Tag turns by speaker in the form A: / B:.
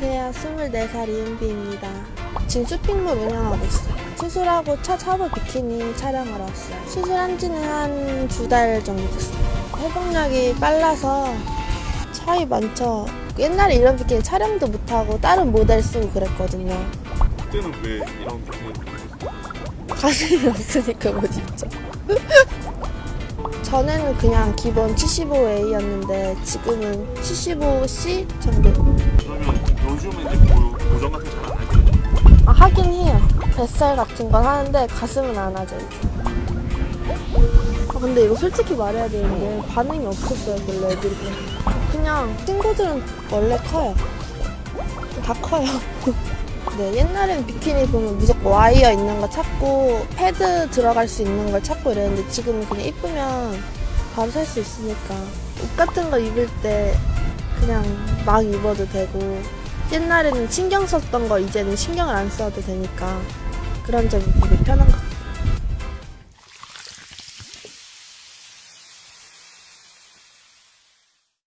A: 안녕하세요. 24살 이은비입니다. 지금 쇼핑몰 운영하고 있어요. 수술하고 첫 화보 비키니 촬영하러 왔어요. 수술한 지는 한 두 달 정도 됐어요. 회복력이 빨라서 차이 많죠. 옛날에 이런 비키니 촬영도 못하고 다른 모델 쓰고 그랬거든요.
B: 그때는 왜 이런 비키니
A: 가슴이 없으니까 못 입죠. 전에는 그냥 기본 75A였는데 지금은 75C 정도.
B: 요즘에 이제 뭐 고정 같은 거 잘 안 하죠?
A: 아, 하긴 해요. 뱃살 같은 건 하는데 가슴은 안 하죠, 이제. 아, 근데 이거 솔직히 말해야 되는데 반응이 없었어요, 별로 애들이. 그냥 친구들은 원래 커요. 다 커요. 네, 옛날엔 비키니 보면 무조건 와이어 있는 거 찾고 패드 들어갈 수 있는 걸 찾고 이랬는데 지금은 그냥 이쁘면 바로 살 수 있으니까 옷 같은 거 입을 때 그냥 막 입어도 되고 옛날에는 신경 썼던 거 이제는 신경을 안 써도 되니까 그런 점이 되게 편한 것 같아요.